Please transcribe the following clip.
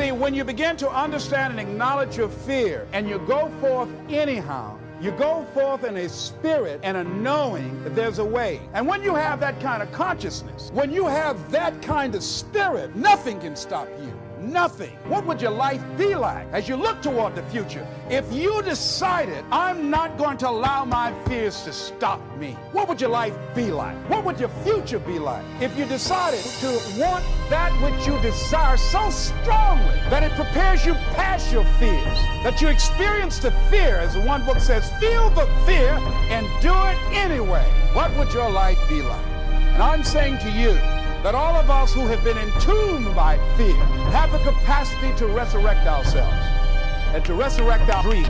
see, when you begin to understand and acknowledge your fear and you go forth anyhow, you go forth in a spirit and a knowing that there's a way. And when you have that kind of consciousness, when you have that kind of spirit, nothing can stop you. Nothing. What would your life be like as you look toward the future if you decided, I'm not going to allow my fears to stop me? What would your life be like? What would your future be like if you decided to want that which you desire so strongly that it prepares you past your fears, that you experience the fear, as the one book says, feel the fear and do it anyway? What would your life be like? And I'm saying to you, that all of us who have been entombed by fear have the capacity to resurrect ourselves and to resurrect our dreams.